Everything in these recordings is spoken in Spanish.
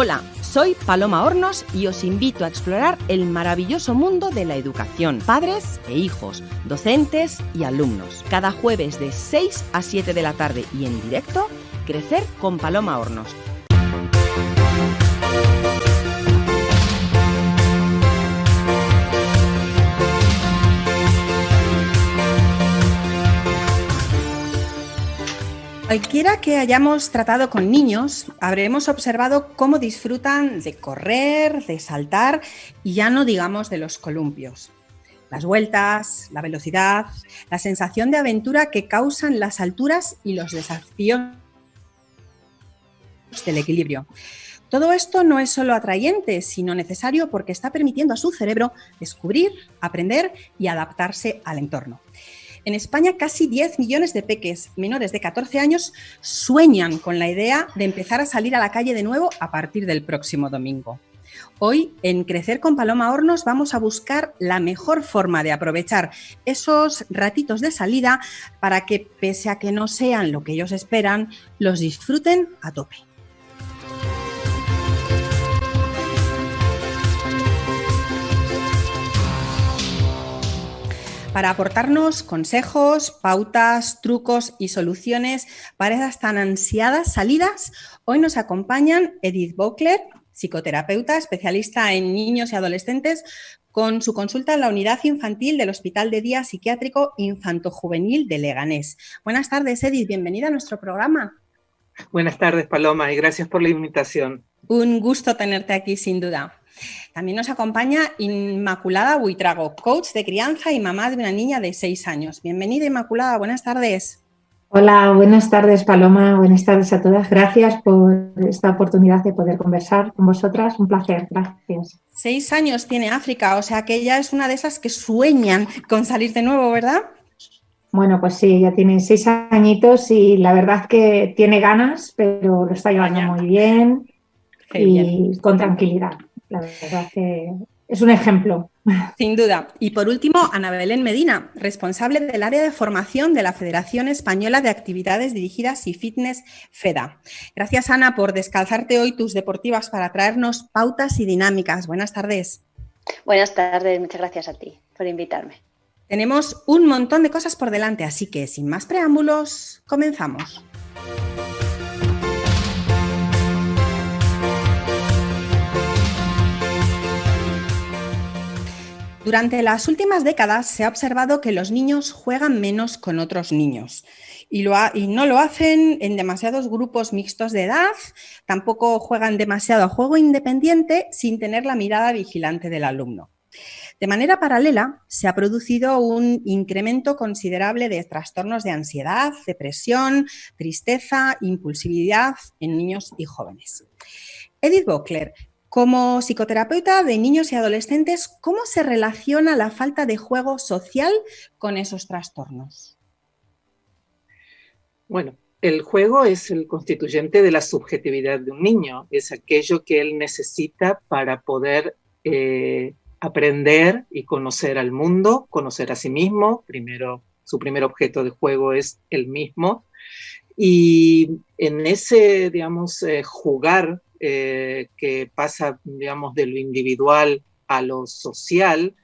Hola, soy Paloma Hornos y os invito a explorar el maravilloso mundo de la educación, padres e hijos, docentes y alumnos. Cada jueves de 6 a 7 de la tarde y en directo, Crecer con Paloma Hornos Cualquiera que hayamos tratado con niños, habremos observado cómo disfrutan de correr, de saltar y ya no digamos de los columpios. Las vueltas, la velocidad, la sensación de aventura que causan las alturas y los desafíos del equilibrio. Todo esto no es solo atrayente, sino necesario porque está permitiendo a su cerebro descubrir, aprender y adaptarse al entorno. En España, casi 10 millones de peques menores de 14 años sueñan con la idea de empezar a salir a la calle de nuevo a partir del próximo domingo. Hoy, en Crecer con Paloma Hornos, vamos a buscar la mejor forma de aprovechar esos ratitos de salida para que, pese a que no sean lo que ellos esperan, los disfruten a tope. Para aportarnos consejos, pautas, trucos y soluciones para esas tan ansiadas salidas. Hoy nos acompañan Edith Bockler, psicoterapeuta, especialista en niños y adolescentes, con su consulta en la unidad infantil del Hospital de Día Psiquiátrico Infanto Juvenil de Leganés. Buenas tardes, Edith, bienvenida a nuestro programa. Buenas tardes, Paloma, y gracias por la invitación. Un gusto tenerte aquí, sin duda. También nos acompaña Inmaculada Buitrago, coach de crianza y mamá de una niña de seis años. Bienvenida, Inmaculada, buenas tardes. Hola, buenas tardes, Paloma. Buenas tardes a todas. Gracias por esta oportunidad de poder conversar con vosotras. Un placer, gracias. Seis años tiene África, o sea que ella es una de esas que sueñan con salir de nuevo, ¿verdad? Bueno, pues sí, ya tiene seis añitos y la verdad que tiene ganas, pero lo está llevando muy bien y con tranquilidad. La verdad que es un ejemplo. Sin duda. Y por último, Ana Belén Medina, responsable del área de formación de la Federación Española de Actividades Dirigidas y Fitness FEDA. Gracias, Ana, por descalzarte hoy tus deportivas para traernos pautas y dinámicas. Buenas tardes. Buenas tardes, muchas gracias a ti por invitarme. Tenemos un montón de cosas por delante, así que sin más preámbulos, comenzamos. Durante las últimas décadas se ha observado que los niños juegan menos con otros niños y, no lo hacen en demasiados grupos mixtos de edad, tampoco juegan demasiado a juego independiente sin tener la mirada vigilante del alumno. De manera paralela, se ha producido un incremento considerable de trastornos de ansiedad, depresión, tristeza, impulsividad en niños y jóvenes. Edith Bockler, como psicoterapeuta de niños y adolescentes, ¿cómo se relaciona la falta de juego social con esos trastornos? Bueno, el juego es el constituyente de la subjetividad de un niño, es aquello que él necesita para poder eh, aprender y conocer al mundo, conocer a sí mismo. Primero, su primer objeto de juego es el mismo. Y en ese, digamos, eh, jugar eh, que pasa, digamos, de lo individual a lo social,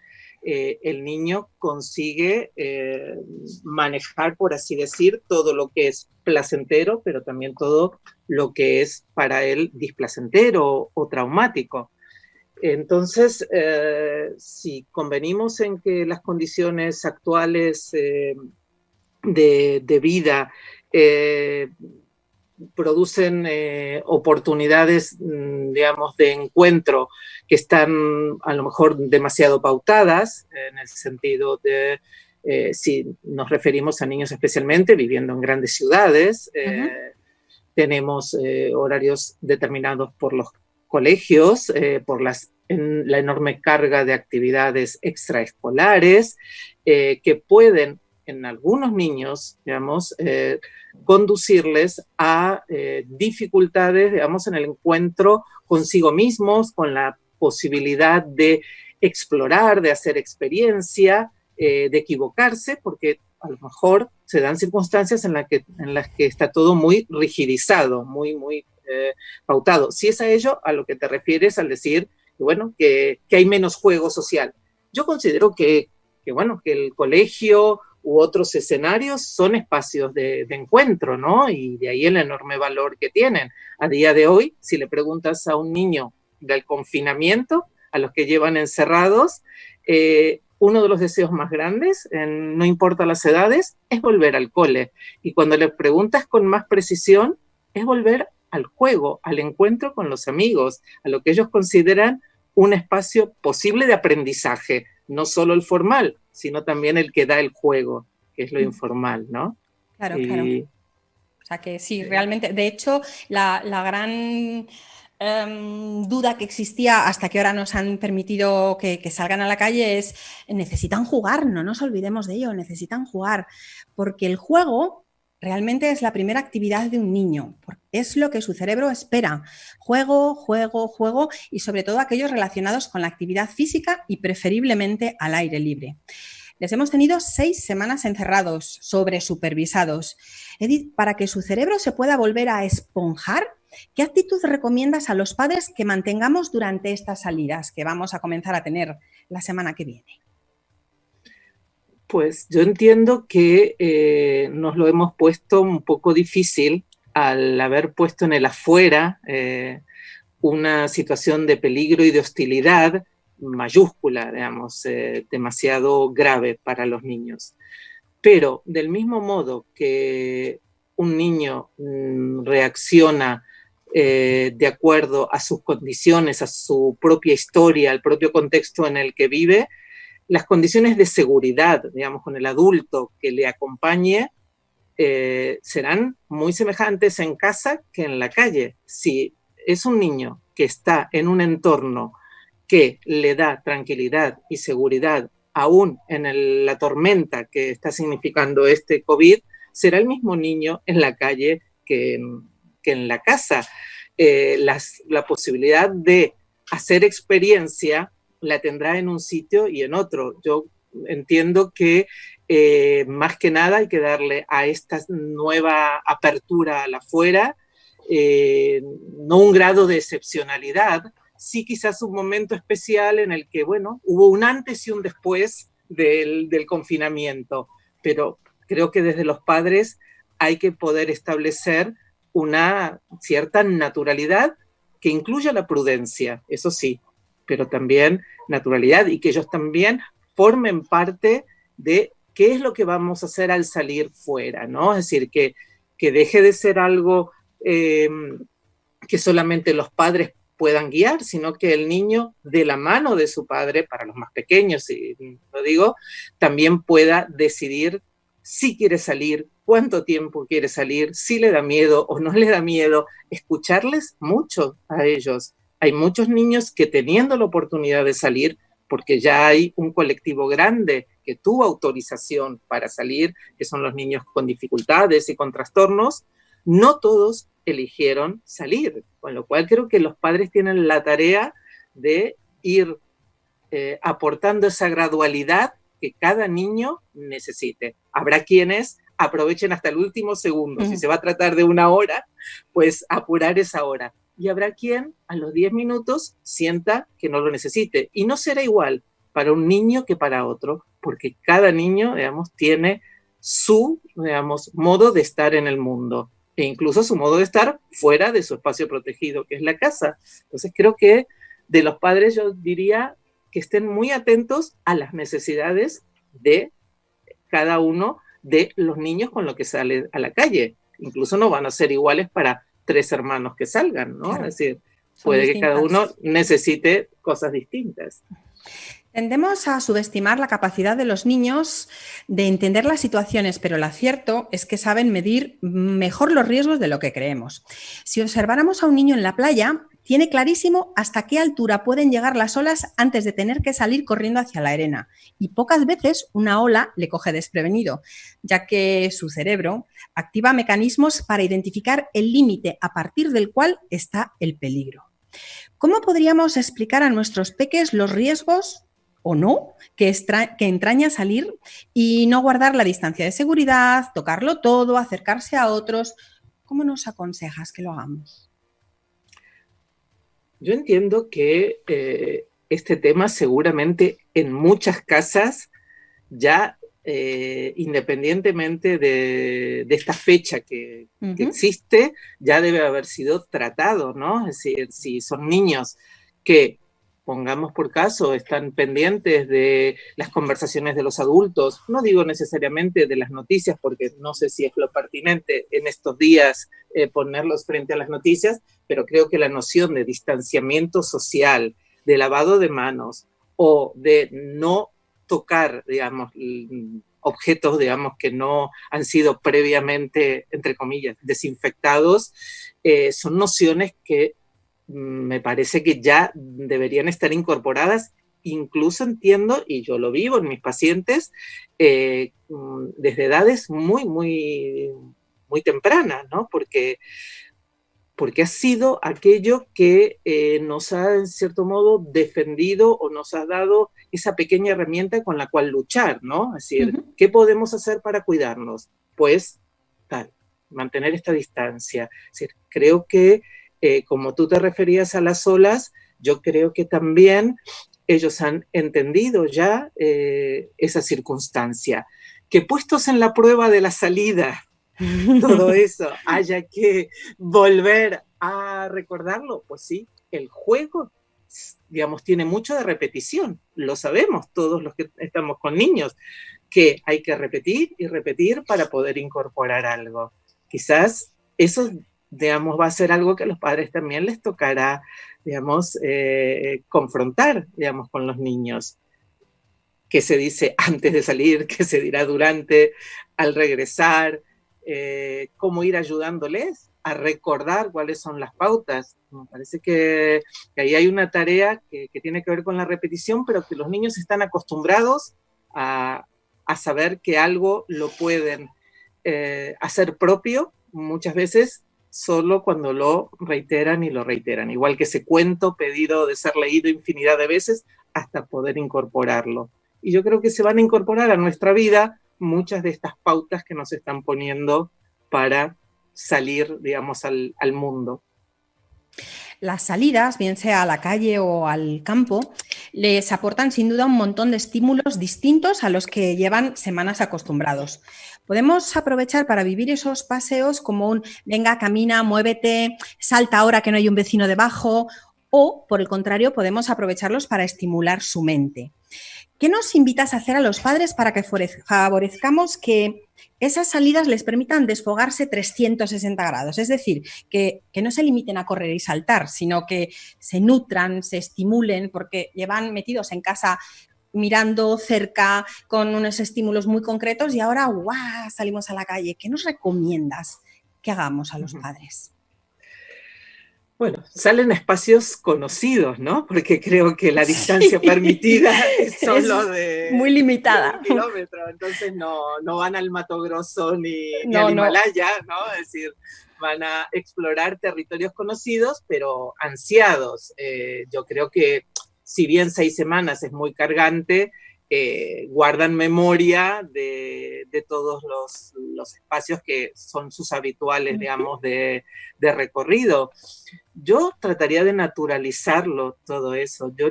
eh, el niño consigue eh, manejar, por así decir, todo lo que es placentero, pero también todo lo que es para él displacentero o, traumático. Entonces, si convenimos en que las condiciones actuales de, de, vida producen eh, oportunidades, mm, digamos, de encuentro que están a lo mejor demasiado pautadas, en el sentido de, eh, si nos referimos a niños especialmente viviendo en grandes ciudades, eh, tenemos horarios determinados por los colegios, por las, la enorme carga de actividades extraescolares que pueden en algunos niños, digamos, eh, conducirles a eh, dificultades, digamos, en el encuentro consigo mismos, con la posibilidad de explorar, de hacer experiencia, eh, de equivocarse, porque a lo mejor se dan circunstancias en, la que, en las que está todo muy rigidizado, muy, muy pautado. Si es a ello a lo que te refieres al decir, bueno, que, hay menos juego social. Yo considero que, bueno, que el colegio u otros escenarios son espacios de, encuentro, ¿no? Y de ahí el enorme valor que tienen. A día de hoy, si le preguntas a un niño del confinamiento, a los que llevan encerrados, eh, uno de los deseos más grandes, no importa las edades, es volver al cole. Y cuando le preguntas con más precisión, es volver al juego, al encuentro con los amigos, a lo que ellos consideran un espacio posible de aprendizaje, no solo el formal, sino también el que da el juego, que es lo informal, ¿no? Claro, claro. O sea que sí, realmente, de hecho, la, la gran Em, duda que existía hasta que ahora nos han permitido que, salgan a la calle es, necesitan jugar, no nos olvidemos de ello, necesitan jugar, porque el juego realmente es la primera actividad de un niño, es lo que su cerebro espera, juego, juego, juego y sobre todo aquellos relacionados con la actividad física y preferiblemente al aire libre. Les hemos tenido seis semanas encerrados, sobre supervisados. Edith, para que su cerebro se pueda volver a esponjar, ¿Qué actitud recomiendas a los padres que mantengamos durante estas salidas que vamos a comenzar a tener la semana que viene? Pues yo entiendo que eh, nos lo hemos puesto un poco difícil al haber puesto en el afuera eh, una situación de peligro y de hostilidad mayúscula, digamos, eh, demasiado grave para los niños. Pero del mismo modo que un niño mm, reacciona de acuerdo a sus condiciones, a su propia historia, al propio contexto en el que vive, las condiciones de seguridad, digamos, con el adulto que le acompañe, eh, serán muy semejantes en casa que en la calle. Si es un niño que está en un entorno que le da tranquilidad y seguridad, aún en la tormenta que está significando este COVID, será el mismo niño en la calle que que en la casa. Eh, la posibilidad de hacer experiencia la tendrá en un sitio y en otro. Yo entiendo que eh, más que nada hay que darle a esta nueva apertura a la afuera eh, no un grado de excepcionalidad, sí quizás un momento especial en el que, bueno, hubo un antes y un después del confinamiento, pero creo que desde los padres hay que poder establecer una cierta naturalidad que incluya la prudencia, eso sí, pero también naturalidad y que ellos también formen parte de qué es lo que vamos a hacer al salir fuera, ¿no? Es decir, que, que deje de ser algo eh, que solamente los padres puedan guiar, sino que el niño de la mano de su padre, para los más pequeños, si lo digo, también pueda decidir si quiere salir, cuánto tiempo quiere salir, si le da miedo o no le da miedo, escucharles mucho a ellos. Hay muchos niños que teniendo la oportunidad de salir, porque ya hay un colectivo grande que tuvo autorización para salir, que son los niños con dificultades y con trastornos, no todos eligieron salir, con lo cual creo que los padres tienen la tarea de ir eh, aportando esa gradualidad que cada niño necesite. Habrá quienes aprovechen hasta el último segundo. Si se va a tratar de una hora, pues apurar esa hora. Y habrá quien a los 10 minutos sienta que no lo necesite. Y no será igual para un niño que para otro, porque cada niño, digamos, tiene su, digamos, modo de estar en el mundo e incluso su modo de estar fuera de su espacio protegido, que es la casa. Entonces creo que de los padres yo diría que estén muy atentos a las necesidades de cada uno de los niños con los que sale a la calle. Incluso no van a ser iguales para tres hermanos que salgan, ¿no? Es decir, puede que cada uno necesite cosas distintas. Tendemos a subestimar la capacidad de los niños de entender las situaciones, pero lo cierto es que saben medir mejor los riesgos de lo que creemos. Si observáramos a un niño en la playa, tiene clarísimo hasta qué altura pueden llegar las olas antes de tener que salir corriendo hacia la arena. Y pocas veces una ola le coge desprevenido, ya que su cerebro activa mecanismos para identificar el límite a partir del cual está el peligro. ¿Cómo podríamos explicar a nuestros peques los riesgos o no que, que, entraña salir y no guardar la distancia de seguridad, tocarlo todo, acercarse a otros? ¿Cómo nos aconsejas que lo hagamos? Yo entiendo que eh, este tema seguramente en muchas casas ya eh, independientemente de, esta fecha que, existe, ya debe haber sido tratado, ¿no? Es decir, si son niños que, pongamos por caso, están pendientes de las conversaciones de los adultos, no digo necesariamente de las noticias, porque no sé si es lo pertinente en estos días eh, ponerlos frente a las noticias, pero creo que la noción de distanciamiento social, de lavado de manos o de no tocar, digamos, objetos, digamos, que no han sido previamente, entre comillas, desinfectados, eh, son nociones que mm, me parece que ya deberían estar incorporadas. Incluso entiendo, y yo lo vivo en mis pacientes, eh, mm, desde edades muy, muy, muy tempranas, ¿no? Porque porque ha sido aquello que eh, nos ha, en cierto modo, defendido o nos ha dado esa pequeña herramienta con la cual luchar, ¿no? Es decir, ¿qué podemos hacer para cuidarnos? Pues, tal, mantener esta distancia. Es decir, creo que, eh, como tú te referías a las olas, yo creo que también ellos han entendido ya eh, esa circunstancia. Que puestos en la prueba de la salida, todo eso haya que volver a recordarlo, pues sí, el juego, digamos, tiene mucho de repetición, lo sabemos todos los que estamos con niños, que hay que repetir y repetir para poder incorporar algo. Quizás eso, digamos, va a ser algo que a los padres también les tocará, digamos, eh, confrontar, digamos, con los niños. Que se dice antes de salir, que se dirá durante, al regresar, eh, cómo ir ayudándoles a recordar cuáles son las pautas. Me parece que, ahí hay una tarea que, tiene que ver con la repetición, pero que los niños están acostumbrados a, saber que algo lo pueden eh, hacer propio muchas veces solo cuando lo reiteran y lo reiteran. Igual que ese cuento pedido de ser leído infinidad de veces hasta poder incorporarlo. Y yo creo que se van a incorporar a nuestra vida muchas de estas pautas que nos están poniendo para salir, digamos, al, mundo. Las salidas, bien sea a la calle o al campo, les aportan sin duda un montón de estímulos distintos a los que llevan semanas acostumbrados. Podemos aprovechar para vivir esos paseos como un venga, camina, muévete, salta ahora que no hay un vecino debajo, o por el contrario, podemos aprovecharlos para estimular su mente. ¿Qué nos invitas a hacer a los padres para que favorezcamos que esas salidas les permitan desfogarse 360 grados? Es decir, que, no se limiten a correr y saltar, sino que se nutran, se estimulen, porque llevan metidos en casa mirando cerca con unos estímulos muy concretos y ahora ¡guau! salimos a la calle. ¿Qué nos recomiendas que hagamos a los padres? Bueno, salen espacios conocidos, ¿no? Porque creo que la distancia permitida es solo de... Muy limitada. Un kilómetro, entonces no, van al Mato Grosso ni, al Himalaya, ¿no? Es decir, van a explorar territorios conocidos, pero ansiados. Eh, yo creo que si bien seis semanas es muy cargante, eh, guardan memoria de, todos los, espacios que son sus habituales, digamos, de, recorrido. Yo trataría de naturalizarlo todo eso. Yo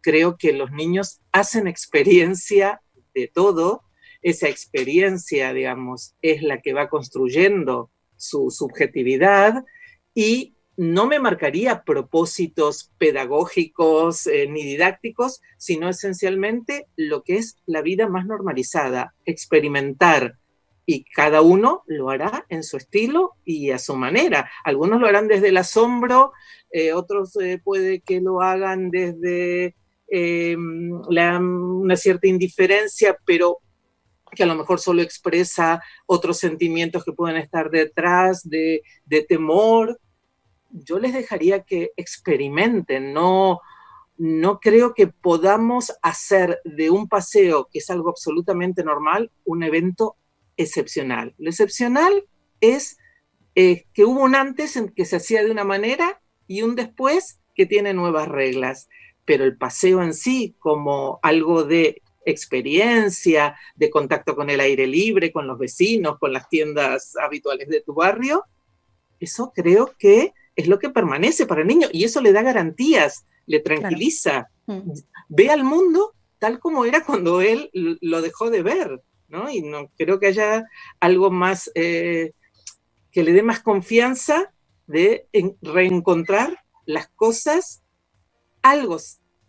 creo que los niños hacen experiencia de todo. Esa experiencia, digamos, es la que va construyendo su subjetividad y no me marcaría propósitos pedagógicos eh, ni didácticos, sino esencialmente lo que es la vida más normalizada, experimentar. Y cada uno lo hará en su estilo y a su manera. Algunos lo harán desde el asombro, eh, otros eh, puede que lo hagan desde em, una cierta indiferencia, pero que a lo mejor solo expresa otros sentimientos que pueden estar detrás de, de temor, yo les dejaría que experimenten, no, no creo que podamos hacer de un paseo, que es algo absolutamente normal, un evento excepcional. Lo excepcional es eh, que hubo un antes en que se hacía de una manera y un después que tiene nuevas reglas. Pero el paseo en sí, como algo de experiencia, de contacto con el aire libre, con los vecinos, con las tiendas habituales de tu barrio, eso creo que es lo que permanece para el niño y eso le da garantías, le tranquiliza, mm. ve al mundo tal como era cuando él lo dejó de ver, ¿no? Y no creo que haya algo más eh, que le dé más confianza de reencontrar las cosas algo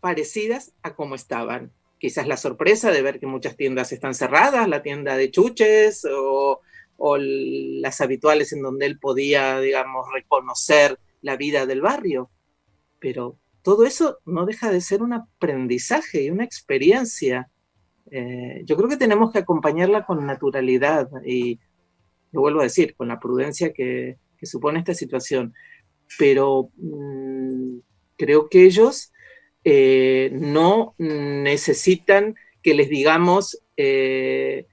parecidas a como estaban. Quizás la sorpresa de ver que muchas tiendas están cerradas, la tienda de chuches o, o las habituales en donde él podía, digamos, reconocer la vida del barrio. Pero todo eso no deja de ser un aprendizaje y una experiencia. Eh, yo creo que tenemos que acompañarla con naturalidad y, lo vuelvo a decir, con la prudencia que, supone esta situación. Pero mm, creo que ellos eh, no necesitan que les digamos, eh,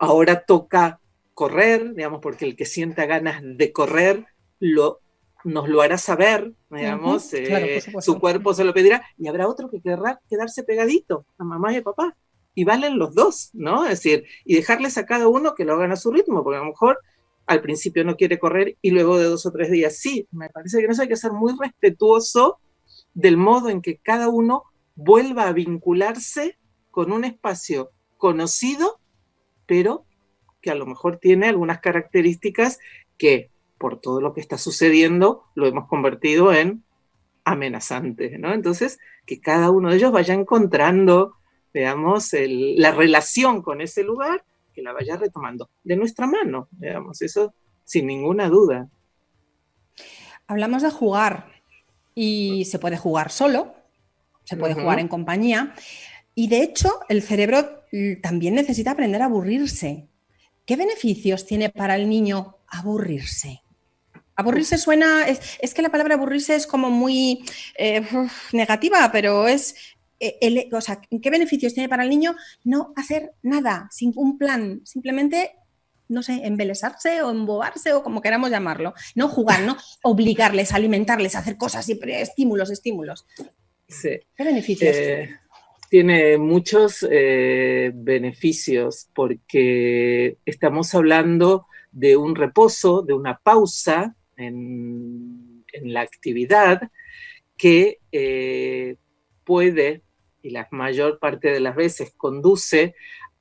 ahora toca correr, digamos, porque el que sienta ganas de correr lo nos lo hará saber, digamos, eh, su cuerpo se lo pedirá, y habrá otro que querrá quedarse pegadito a mamá y a papá. Y valen los dos, ¿no? Es decir, y dejarles a cada uno que lo hagan a su ritmo, porque a lo mejor al principio no quiere correr y luego de dos o tres días sí. Me parece que eso hay que ser muy respetuoso del modo en que cada uno vuelva a vincularse con un espacio conocido, pero que a lo mejor tiene algunas características que por todo lo que está sucediendo, lo hemos convertido en amenazante, ¿no? Entonces, que cada uno de ellos vaya encontrando, digamos, la relación con ese lugar, que la vaya retomando de nuestra mano, digamos, eso sin ninguna duda. Hablamos de jugar y se puede jugar solo, se puede jugar en compañía y de hecho el cerebro también necesita aprender a aburrirse. ¿Qué beneficios tiene para el niño aburrirse? Aburrirse suena, es, que la palabra aburrirse es como muy eh, negativa, pero es, eh, el, o sea, ¿qué beneficios tiene para el niño no hacer nada, sin un plan? Simplemente, no sé, embelesarse o embobarse o como queramos llamarlo. No jugar, ¿no? Obligarles, alimentarles, hacer cosas, siempre estímulos, estímulos. Sí. ¿Qué beneficios? Eh, tiene muchos beneficios porque estamos hablando de un reposo, de una pausa en, la actividad que eh, puede, y la mayor parte de las veces conduce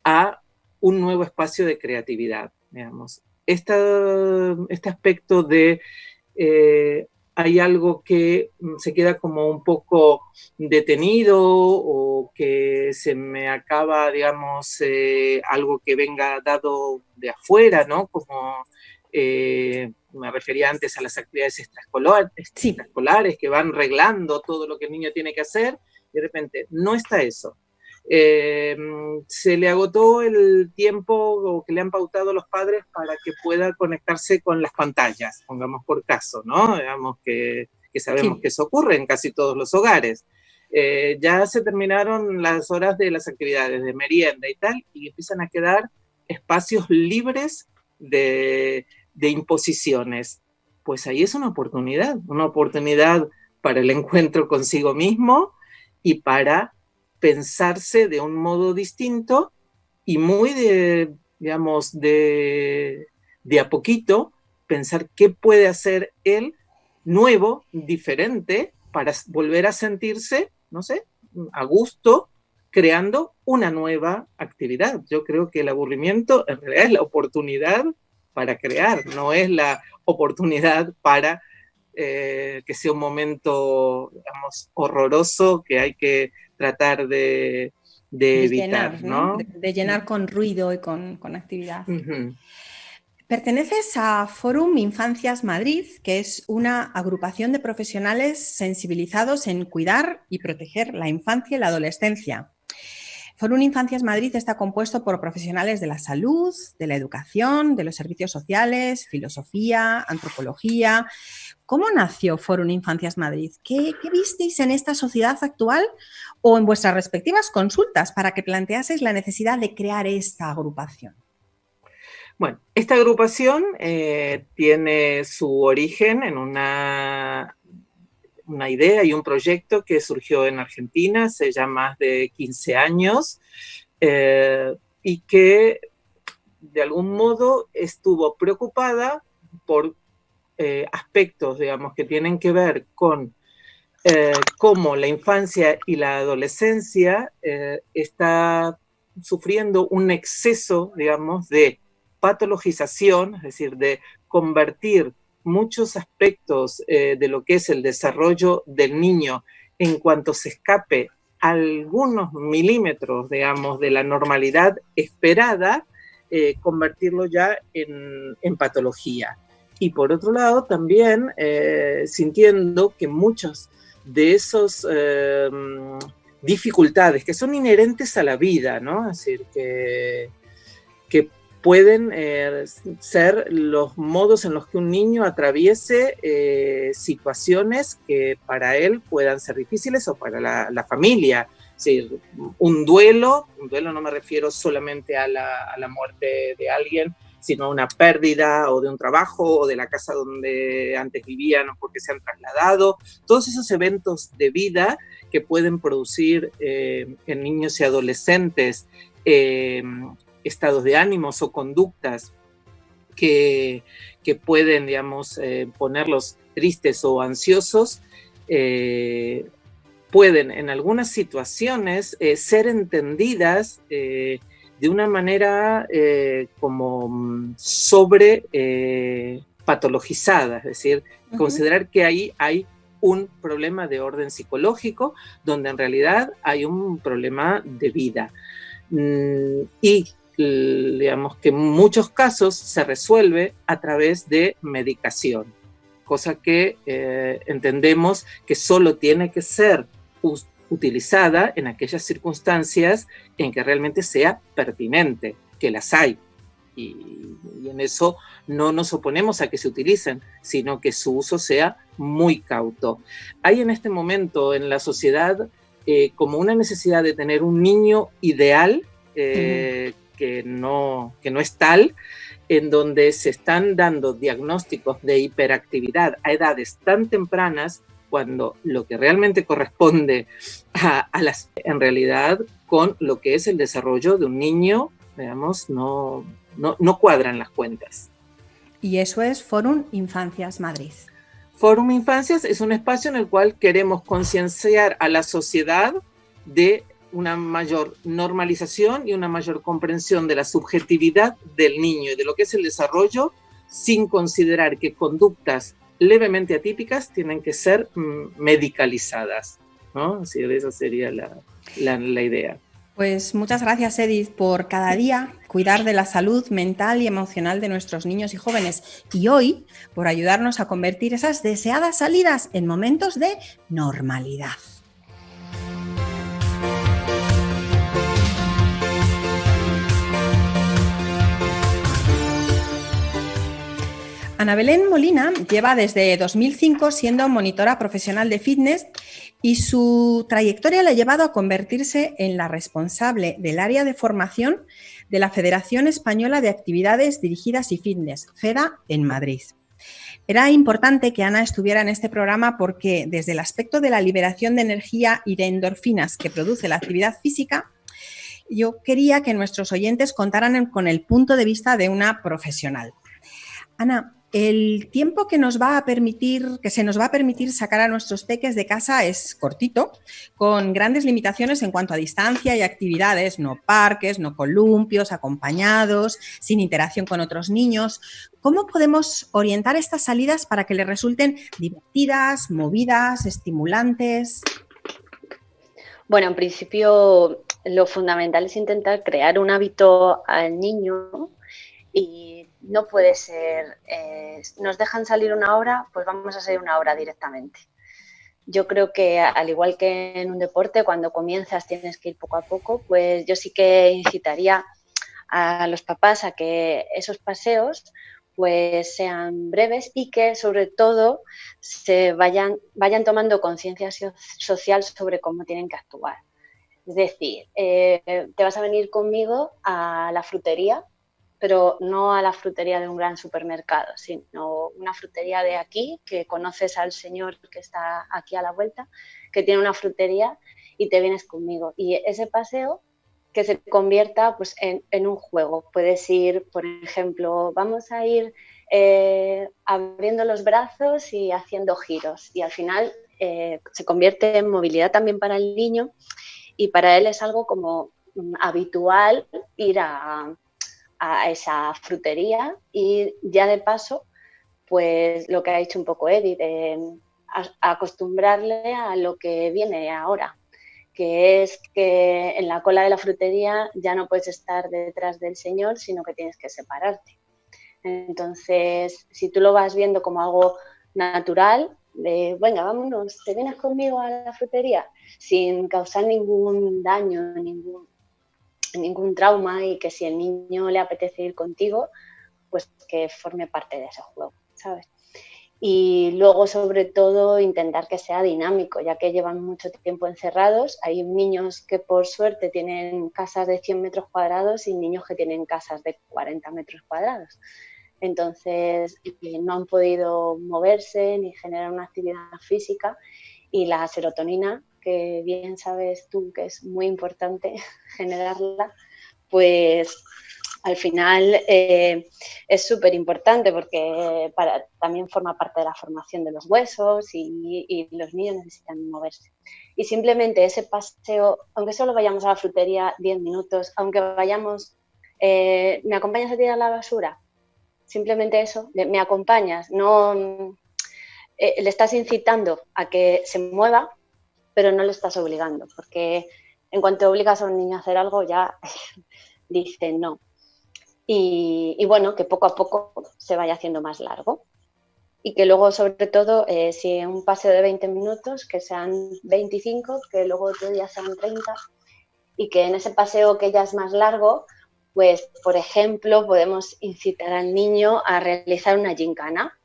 a un nuevo espacio de creatividad, digamos. este aspecto de eh, hay algo que se queda como un poco detenido o que se me acaba, digamos, eh, algo que venga dado de afuera, ¿no? Como me refería antes a las actividades extraescolares, que van reglando todo lo que el niño tiene que hacer, y de repente no está eso. Eh, se le agotó el tiempo que le han pautado los padres para que pueda conectarse con las pantallas, pongamos por caso, ¿no? Digamos que, sabemos que eso ocurre en casi todos los hogares. Eh, ya se terminaron las horas de las actividades de merienda y tal, y empiezan a quedar espacios libres de, de imposiciones, pues ahí es una oportunidad, una oportunidad para el encuentro consigo mismo y para pensarse de un modo distinto y muy de, digamos, de, de a poquito, pensar qué puede hacer él nuevo, diferente, para volver a sentirse, no sé, a gusto, creando una nueva actividad. Yo creo que el aburrimiento en realidad es la oportunidad para crear, no es la oportunidad para eh, que sea un momento, digamos, horroroso que hay que tratar de, evitar, ¿no? De, llenar con ruido y con, actividad. Perteneces a Forum Infancias Madrid, que es una agrupación de profesionales sensibilizados en cuidar y proteger la infancia y la adolescencia. Forum Infancias Madrid está compuesto por profesionales de la salud, de la educación, de los servicios sociales, filosofía, antropología. ¿Cómo nació Forum Infancias Madrid? ¿Qué, visteis en esta sociedad actual o en vuestras respectivas consultas para que planteaseis la necesidad de crear esta agrupación? Bueno, esta agrupación eh, tiene su origen en una una idea y un proyecto que surgió en Argentina hace ya más de 15 años eh, y que de algún modo estuvo preocupada por eh, aspectos, digamos, que tienen que ver con eh, cómo la infancia y la adolescencia está sufriendo un exceso, digamos, de patologización, es decir, de convertir muchos aspectos de lo que es el desarrollo del niño en cuanto se escape algunos milímetros, digamos, de la normalidad esperada, eh, convertirlo ya en, patología. Y por otro lado, también eh, sintiendo que muchas de esas eh, dificultades que son inherentes a la vida, ¿no? Es que pueden ser los modos en los que un niño atraviese situaciones que para él puedan ser difíciles o para la, familia. Un duelo, un duelo no me refiero solamente a la, muerte de alguien, sino a una pérdida o de un trabajo o de la casa donde antes vivían o porque se han trasladado, todos esos eventos de vida que pueden producir eh, en niños y adolescentes eh, estados de ánimos o conductas que, pueden, digamos, eh, ponerlos tristes o ansiosos, pueden en algunas situaciones eh, ser entendidas eh, de una manera eh, como mm, sobre patologizada, es decir, considerar que ahí hay un problema de orden psicológico, donde en realidad hay un problema de vida. Mm, y digamos que en muchos casos se resuelve a través de medicación, cosa que entendemos que solo tiene que ser utilizada en aquellas circunstancias en que realmente sea pertinente, que las hay. Y, en eso no nos oponemos a que se utilicen, sino que su uso sea muy cauto. Hay en este momento en la sociedad eh, como una necesidad de tener un niño ideal eh, que, no, que no es tal, en donde se están dando diagnósticos de hiperactividad a edades tan tempranas cuando lo que realmente corresponde a, las, en realidad, con lo que es el desarrollo de un niño, veamos, no, no, no cuadran las cuentas. Y eso es Fórum Infancias Madrid. Fórum Infancias es un espacio en el cual queremos concienciar a la sociedad de una mayor normalización y una mayor comprensión de la subjetividad del niño y de lo que es el desarrollo sin considerar que conductas levemente atípicas tienen que ser mm, medicalizadas. ¿no? Así esa sería la, la, idea. Pues muchas gracias, Edith, por cada día cuidar de la salud mental y emocional de nuestros niños y jóvenes. Y hoy, por ayudarnos a convertir esas deseadas salidas en momentos de normalidad. Ana Belén Molina lleva desde 2005 siendo monitora profesional de fitness y su trayectoria le ha llevado a convertirse en la responsable del área de formación de la Federación Española de Actividades Dirigidas y Fitness, FEDA, en Madrid. Era importante que Ana estuviera en este programa porque desde el aspecto de la liberación de energía y de endorfinas que produce la actividad física, yo quería que nuestros oyentes contaran con el punto de vista de una profesional. Ana, el tiempo que nos va a permitir, que se nos va a permitir sacar a nuestros peques de casa es cortito, con grandes limitaciones en cuanto a distancia y actividades, no parques, no columpios, acompañados, sin interacción con otros niños. ¿Cómo podemos orientar estas salidas para que les resulten divertidas, movidas, estimulantes? Bueno, en principio lo fundamental es intentar crear un hábito al niño y no puede ser, eh, nos dejan salir una hora, pues vamos a salir una hora directamente. Yo creo que al igual que en un deporte, cuando comienzas tienes que ir poco a poco, pues yo sí que incitaría a los papás a que esos paseos pues sean breves y que sobre todo se vayan, vayan tomando conciencia social sobre cómo tienen que actuar. Es decir, eh, te vas a venir conmigo a la frutería pero no a la frutería de un gran supermercado, sino una frutería de aquí, que conoces al señor que está aquí a la vuelta, que tiene una frutería y te vienes conmigo. Y ese paseo que se convierta pues, en, un juego. Puedes ir, por ejemplo, vamos a ir eh, abriendo los brazos y haciendo giros. Y al final eh, se convierte en movilidad también para el niño y para él es algo como mm, habitual ir a, esa frutería y ya de paso, pues lo que ha dicho un poco Edith, acostumbrarle a lo que viene ahora, que es que en la cola de la frutería ya no puedes estar detrás del señor, sino que tienes que separarte. Entonces, si tú lo vas viendo como algo natural, de, venga, vámonos, te vienes conmigo a la frutería, sin causar ningún daño, ningún, ningún trauma y que si el niño le apetece ir contigo, pues que forme parte de ese juego, ¿sabes? Y luego, sobre todo, intentar que sea dinámico, ya que llevan mucho tiempo encerrados. Hay niños que, por suerte, tienen casas de 100 metros cuadrados y niños que tienen casas de 40 metros cuadrados entonces eh, no han podido moverse ni generar una actividad física y la serotonina, que bien sabes tú que es muy importante generarla, pues al final eh, es súper importante porque también forma parte de la formación de los huesos y, los niños necesitan moverse. Y simplemente ese paseo, aunque solo vayamos a la frutería 10 minutos, aunque vayamos, eh, ¿me acompañas a tirar la basura? simplemente eso, me acompañas, no eh, le estás incitando a que se mueva, pero no le estás obligando, porque en cuanto obligas a un niño a hacer algo ya dice no. Y, bueno, que poco a poco se vaya haciendo más largo. Y que luego, sobre todo, eh, si un paseo de 20 minutos, que sean 25, que luego otro día sean 30, y que en ese paseo que ya es más largo, pues, por ejemplo, podemos incitar al niño a realizar una gincana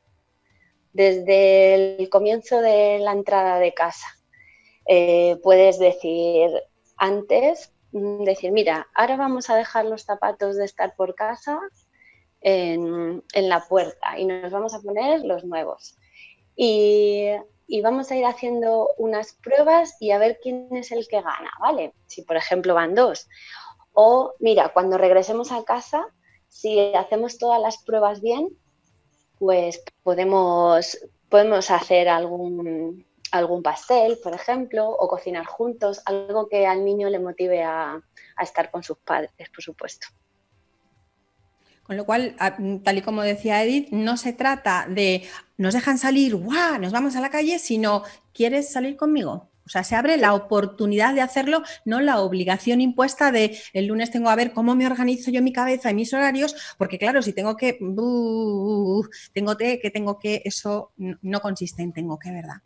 desde el comienzo de la entrada de casa. Eh, puedes decir antes, mm, decir, mira, ahora vamos a dejar los zapatos de estar por casa en, la puerta y nos vamos a poner los nuevos. Y, y, vamos a ir haciendo unas pruebas y a ver quién es el que gana, ¿vale? Si por ejemplo van dos. O mira, cuando regresemos a casa, si hacemos todas las pruebas bien, pues podemos, podemos hacer algún, algún pastel, por ejemplo, o cocinar juntos, algo que al niño le motive a, estar con sus padres, por supuesto. Con lo cual, tal y como decía Edith, no se trata de nos dejan salir, ¡guau! Nos vamos a la calle, sino ¿quieres salir conmigo? O sea, se abre la oportunidad de hacerlo, no la obligación impuesta de el lunes tengo a ver cómo me organizo yo mi cabeza y mis horarios, porque claro, si tengo que, tengo que, tengo que, eso no consiste en tengo que, ¿verdad?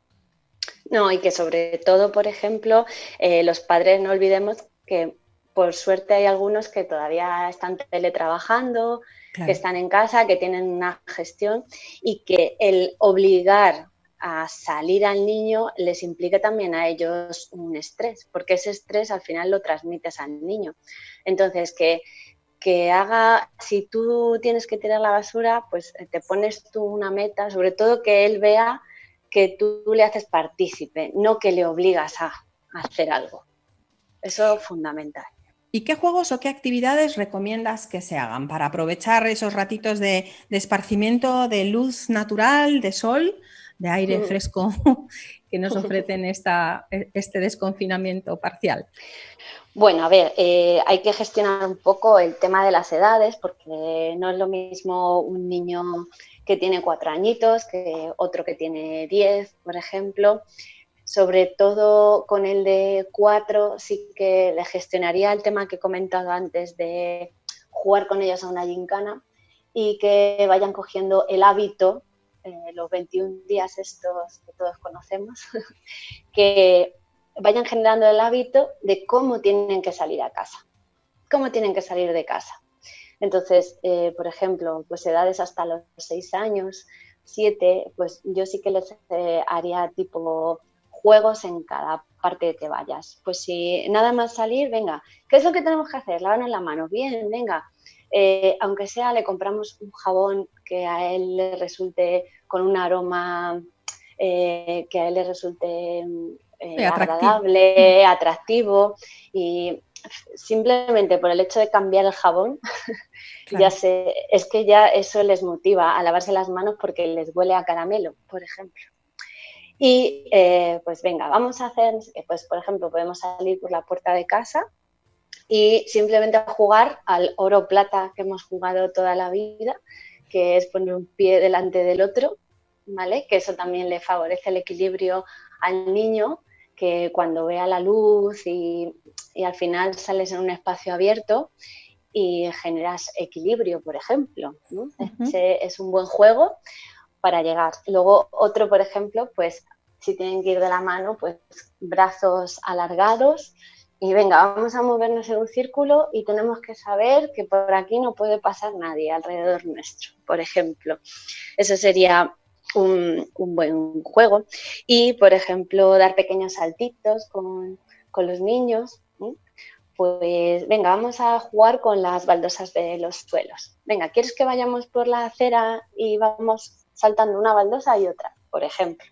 No, y que sobre todo, por ejemplo, eh, los padres no olvidemos que por suerte hay algunos que todavía están teletrabajando, que están en casa, que tienen una gestión y que el obligar a salir al niño les implica también a ellos un estrés, porque ese estrés al final lo transmites al niño. Entonces, que, que haga, si tú tienes que tirar la basura, pues eh, te pones tú una meta, sobre todo que él vea que tú le haces partícipe, no que le obligas a, hacer algo. Eso es fundamental. ¿Y qué juegos o qué actividades recomiendas que se hagan para aprovechar esos ratitos de, de esparcimiento, de luz natural, de sol? de aire mm. fresco que nos ofrecen esta, e, este desconfinamiento parcial? Bueno, a ver, eh, hay que gestionar un poco el tema de las edades, porque no es lo mismo un niño que tiene cuatro añitos que otro que tiene diez, por ejemplo. Sobre todo con el de cuatro, sí que le gestionaría el tema que he comentado antes de jugar con ellos a una gincana y que vayan cogiendo el hábito eh, los 21 días estos que todos conocemos, que vayan generando el hábito de cómo tienen que salir a casa, cómo tienen que salir de casa. Entonces, eh, por ejemplo, pues edades hasta los 6 años, 7, pues yo sí que les eh, haría tipo juegos en cada parte que vayas. Pues si nada más salir, venga, ¿qué es lo que tenemos que hacer? Lavarnos la mano, bien, venga, eh, aunque sea le compramos un jabón que a él le resulte con un aroma eh, que a él le resulte eh, agradable, atractivo y simplemente por el hecho de cambiar el jabón, ya sé, es que ya eso les motiva a lavarse las manos porque les huele a caramelo, por ejemplo. Y eh, pues venga, vamos a hacer, pues por ejemplo, podemos salir por la puerta de casa y simplemente jugar al oro plata que hemos jugado toda la vida, que es poner un pie delante del otro, ¿vale? Que eso también le favorece el equilibrio al niño, que cuando vea la luz y, al final sales en un espacio abierto y generas equilibrio, por ejemplo. es un buen juego para llegar. Luego otro, por ejemplo, pues si tienen que ir de la mano, pues brazos alargados y venga, vamos a movernos en un círculo y tenemos que saber que por aquí no puede pasar nadie alrededor nuestro, por ejemplo. Eso sería un, buen juego. Y, por ejemplo, dar pequeños saltitos con, los niños. Pues venga, vamos a jugar con las baldosas de los suelos. Venga, ¿quieres que vayamos por la acera y vamos saltando una baldosa y otra, por ejemplo?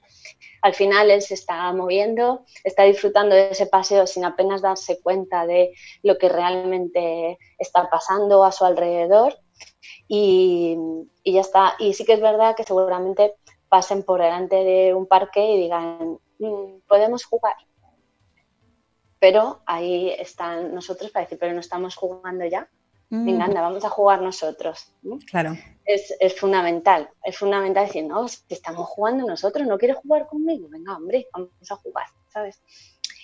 Al final él se está moviendo, está disfrutando de ese paseo sin apenas darse cuenta de lo que realmente está pasando a su alrededor y, ya está. Y sí que es verdad que seguramente pasen por delante de un parque y digan, mm, podemos jugar. Pero ahí están nosotros para decir, pero no estamos jugando ya. Venga, mm. anda, vamos a jugar nosotros. Claro. Es, fundamental, es fundamental decir, no, si estamos jugando nosotros, ¿no quieres jugar conmigo? Venga, hombre, vamos a jugar, ¿sabes?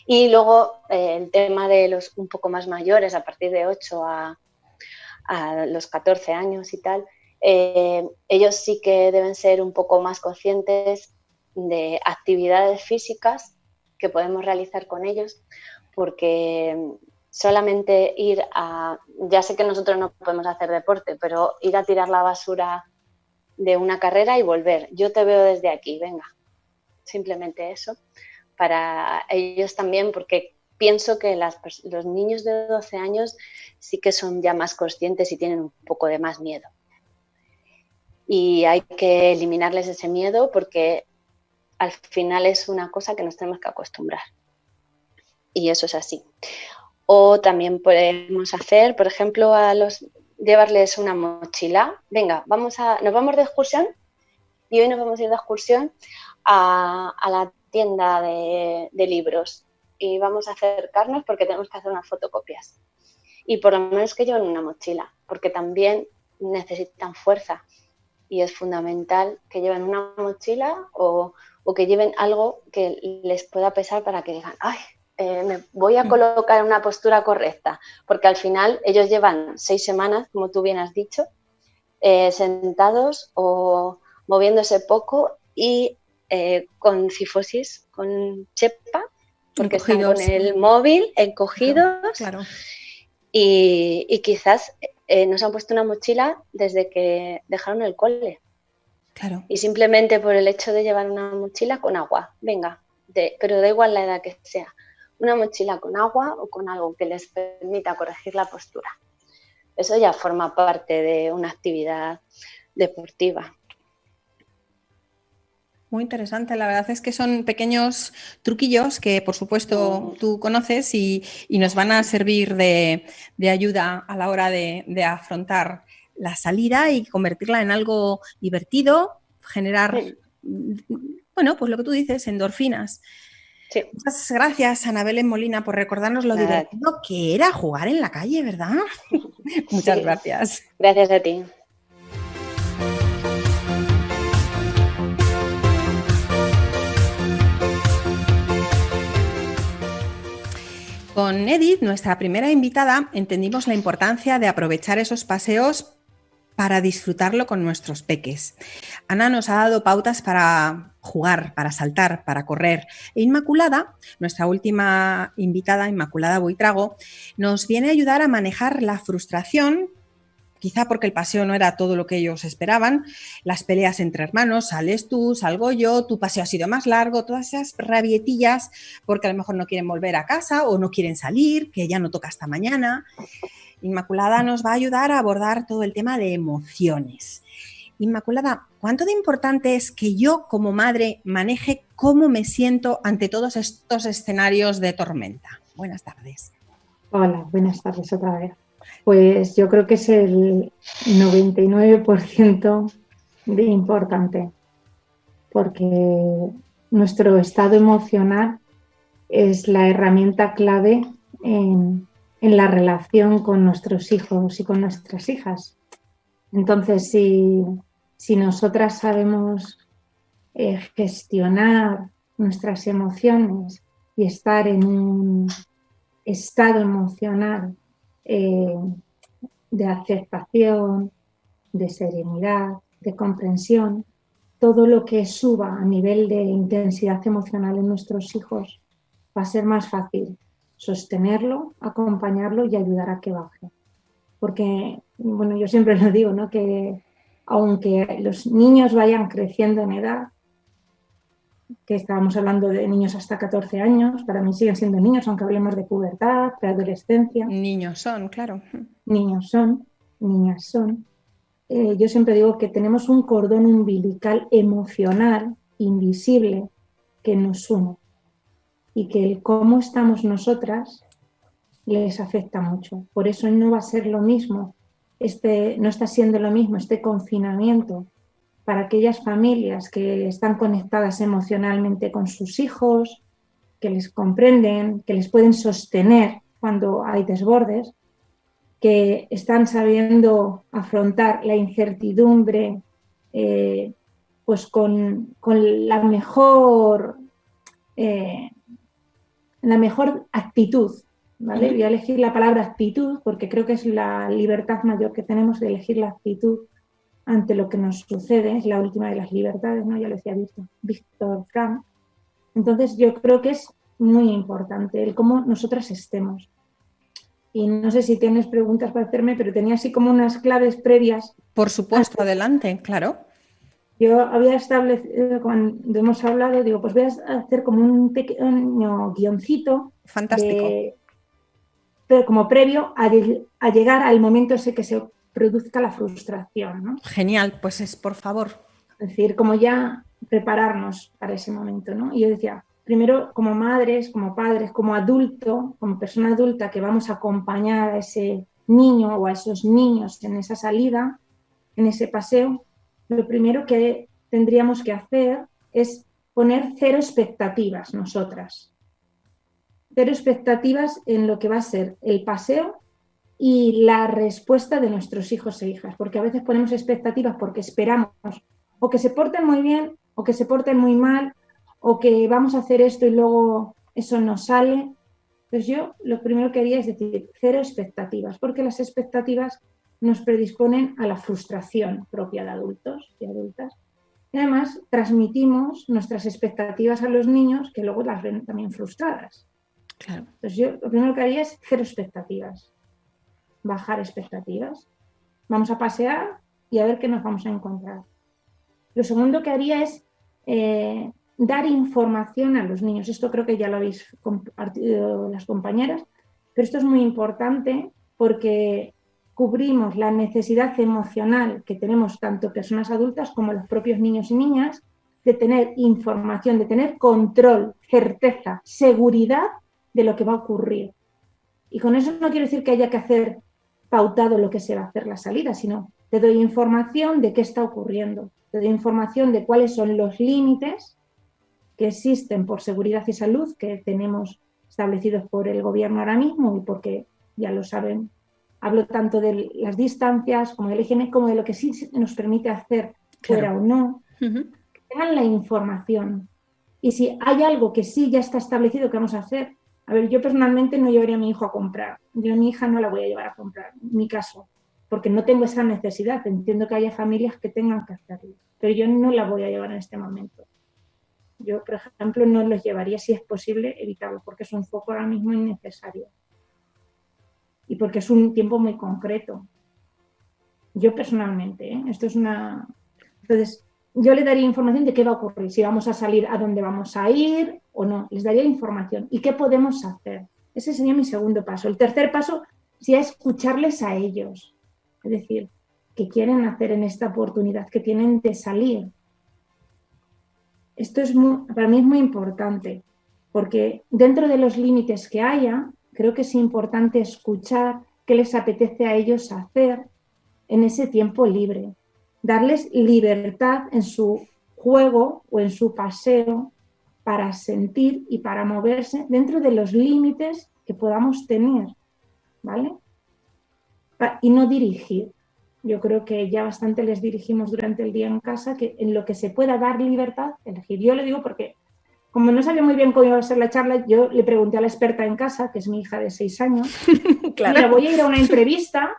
Y luego eh, el tema de los un poco más mayores, a partir de 8 a, los 14 años y tal, eh, ellos sí que deben ser un poco más conscientes de actividades físicas que podemos realizar con ellos, porque solamente ir a, ya sé que nosotros no podemos hacer deporte, pero ir a tirar la basura de una carrera y volver. Yo te veo desde aquí, venga. Simplemente eso. Para ellos también, porque pienso que los niños de 12 años sí que son ya más conscientes y tienen un poco de más miedo. Y hay que eliminarles ese miedo porque al final es una cosa que nos tenemos que acostumbrar. Y eso es así. O también podemos hacer, por ejemplo, a los llevarles una mochila. Venga, vamos a, nos vamos de excursión y hoy nos vamos a ir de excursión a, la tienda de, libros y vamos a acercarnos porque tenemos que hacer unas fotocopias. Y por lo menos que lleven una mochila, porque también necesitan fuerza y es fundamental que lleven una mochila o, o que lleven algo que les pueda pesar para que digan, ay, eh, me voy a mm. colocar en una postura correcta, porque al final ellos llevan seis semanas, como tú bien has dicho, eh, sentados o moviéndose poco y eh, con cifosis, con chepa, porque están con el móvil encogidos. Claro, Y, y, quizás nos han puesto una mochila desde que dejaron el cole. Claro. Y simplemente por el hecho de llevar una mochila con agua, venga, pero da igual la edad que sea una mochila con agua o con algo que les permita corregir la postura. Eso ya forma parte de una actividad deportiva. Muy interesante, la verdad es que son pequeños truquillos que por supuesto tú conoces y, nos van a servir de, ayuda a la hora de, afrontar la salida y convertirla en algo divertido, generar, bueno, pues lo que tú dices, endorfinas. Muchas gracias, Anabel Molina, por recordarnos lo divertido que era jugar en la calle, ¿verdad? Muchas gracias. Gracias a ti. Con Edith, nuestra primera invitada, entendimos la importancia de aprovechar esos paseos para disfrutarlo con nuestros peques. Ana nos ha dado pautas para jugar, para saltar, para correr. E Inmaculada, nuestra última invitada, Inmaculada Buitrago, nos viene a ayudar a manejar la frustración quizá porque el paseo no era todo lo que ellos esperaban, las peleas entre hermanos, sales tú, salgo yo, tu paseo ha sido más largo, todas esas rabietillas porque a lo mejor no quieren volver a casa o no quieren salir, que ya no toca hasta mañana. Inmaculada nos va a ayudar a abordar todo el tema de emociones. Inmaculada, ¿cuánto de importante es que yo como madre maneje cómo me siento ante todos estos escenarios de tormenta? Buenas tardes. Hola, buenas tardes otra vez. Pues yo creo que es el 99% de importante, porque nuestro estado emocional es la herramienta clave en, la relación con nuestros hijos y con nuestras hijas. Entonces, si, nosotras sabemos eh, gestionar nuestras emociones y estar en un estado emocional eh, de aceptación, de serenidad, de comprensión, todo lo que suba a nivel de intensidad emocional en nuestros hijos va a ser más fácil sostenerlo, acompañarlo y ayudar a que baje. Porque, bueno, yo siempre lo digo, ¿no? Que aunque los niños vayan creciendo en edad, que estábamos hablando de niños hasta 14 años, para mí siguen siendo niños, aunque hablemos de pubertad, preadolescencia. Niños son, claro. Niños son, niñas son. Eh, yo siempre digo que tenemos un cordón umbilical emocional invisible que nos une y que el cómo estamos nosotras les afecta mucho. Por eso no va a ser lo mismo, este, no está siendo lo mismo este confinamiento para aquellas familias que están conectadas emocionalmente con sus hijos, que les comprenden, que les pueden sostener cuando hay desbordes, que están sabiendo afrontar la incertidumbre eh, pues con, la mejor eh, la mejor actitud. ¿vale? Voy a elegir la palabra actitud porque creo que es la libertad mayor que tenemos de elegir la actitud ante lo que nos sucede, es la última de las libertades, ¿no? ya lo decía Víctor, Víctor Frank. Entonces yo creo que es muy importante el cómo nosotras estemos y no sé si tienes preguntas para hacerme, pero tenía así como unas claves previas. Por supuesto, adelante, claro. Yo había establecido, cuando hemos hablado, digo, pues voy a hacer como un pequeño guioncito. Fantástico. pero como previo a, llegar al momento ese que se produzca la frustración. ¿no? Genial, pues es por favor. Es decir, como ya prepararnos para ese momento. ¿no? Y yo decía, primero como madres, como padres, como adulto, como persona adulta que vamos a acompañar a ese niño o a esos niños en esa salida, en ese paseo, lo primero que tendríamos que hacer es poner cero expectativas nosotras. Cero expectativas en lo que va a ser el paseo y la respuesta de nuestros hijos e hijas, porque a veces ponemos expectativas porque esperamos o que se porten muy bien o que se porten muy mal o que vamos a hacer esto y luego eso no sale. Pues yo lo primero que haría es decir, cero expectativas, porque las expectativas nos predisponen a la frustración propia de adultos y adultas. Y además transmitimos nuestras expectativas a los niños que luego las ven también frustradas. Claro. Entonces yo lo primero que haría es cero expectativas, bajar expectativas. Vamos a pasear y a ver qué nos vamos a encontrar. Lo segundo que haría es eh, dar información a los niños. Esto creo que ya lo habéis compartido las compañeras, pero esto es muy importante porque cubrimos la necesidad emocional que tenemos tanto personas adultas como los propios niños y niñas de tener información, de tener control, certeza, seguridad de lo que va a ocurrir. Y con eso no quiero decir que haya que hacer pautado lo que se va a hacer la salida, sino te doy información de qué está ocurriendo, te doy información de cuáles son los límites que existen por seguridad y salud que tenemos establecidos por el gobierno ahora mismo y porque ya lo saben, hablo tanto de las distancias como del higiene como de lo que sí nos permite hacer fuera o no, que tengan la información. Y si hay algo que sí ya está establecido que vamos a hacer, a ver, yo personalmente no llevaría a mi hijo a comprar, yo a mi hija no la voy a llevar a comprar, en mi caso, porque no tengo esa necesidad, entiendo que haya familias que tengan que hacerlo, pero yo no la voy a llevar en este momento. Yo, por ejemplo, no los llevaría si es posible evitarlo, porque es un foco ahora mismo innecesario. Y porque es un tiempo muy concreto. Yo personalmente, ¿eh? esto es una... Entonces, yo le daría información de qué va a ocurrir, si vamos a salir, a dónde vamos a ir o no. Les daría información y qué podemos hacer. Ese sería mi segundo paso. El tercer paso sería escucharles a ellos. Es decir, qué quieren hacer en esta oportunidad que tienen de salir, esto es para mí es muy importante, porque dentro de los límites que haya, creo que es importante escuchar qué les apetece a ellos hacer en ese tiempo libre, darles libertad en su juego o en su paseo para sentir y para moverse dentro de los límites que podamos tener, ¿vale? Y no dirigir. Yo creo que ya bastante les dirigimos durante el día en casa, que en lo que se pueda dar libertad, elegir. Yo le digo porque, como no sabía muy bien cómo iba a ser la charla, yo le pregunté a la experta en casa, que es mi hija de seis años, claro. mira, voy a ir a una entrevista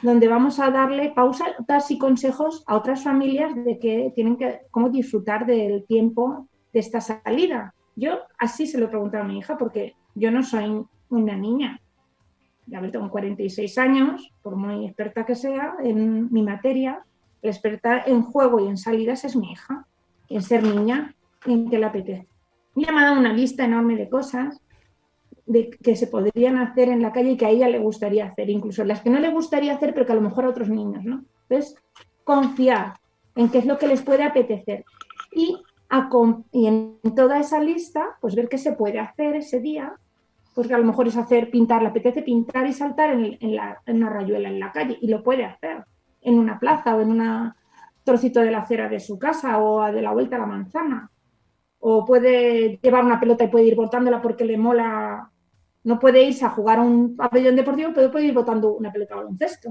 donde vamos a darle pausas y consejos a otras familias de que tienen que, cómo disfrutar del tiempo de esta salida. Yo así se lo pregunté a mi hija porque yo no soy una niña. Ya tengo 46 años, por muy experta que sea en mi materia, la experta en juego y en salidas es mi hija, en ser niña y en que le apetece. Me ha dado una lista enorme de cosas de, que se podrían hacer en la calle y que a ella le gustaría hacer, incluso las que no le gustaría hacer, pero que a lo mejor a otros niños, ¿no? Entonces, confiar en qué es lo que les puede apetecer y y en toda esa lista, pues ver qué se puede hacer ese día, pues que a lo mejor es hacer, pintar, le apetece pintar y saltar en, una rayuela en la calle, y lo puede hacer en una plaza o en un trocito de la acera de su casa o de la vuelta a la manzana. O puede llevar una pelota y puede ir botándola porque le mola, no puede irse a jugar a un pabellón deportivo, pero puede ir botando una pelota de baloncesto.